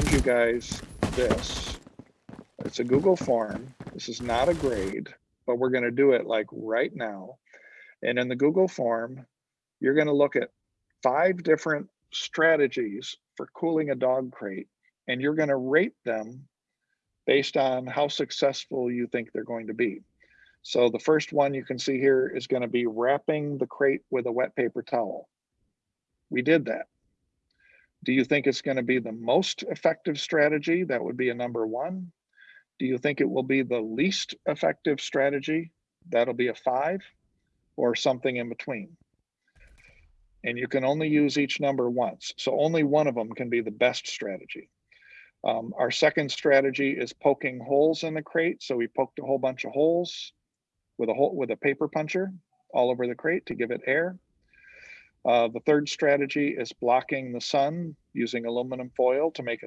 send you guys this. It's a Google form. This is not a grade, but we're gonna do it like right now. And in the Google form, you're gonna look at five different strategies for cooling a dog crate, and you're gonna rate them based on how successful you think they're going to be. So the first one you can see here is gonna be wrapping the crate with a wet paper towel. We did that. Do you think it's gonna be the most effective strategy? That would be a number one. Do you think it will be the least effective strategy? That'll be a five or something in between. And you can only use each number once. So only one of them can be the best strategy. Um, our second strategy is poking holes in the crate. So we poked a whole bunch of holes with a hole with a paper puncher all over the crate to give it air. Uh, the third strategy is blocking the sun using aluminum foil to make it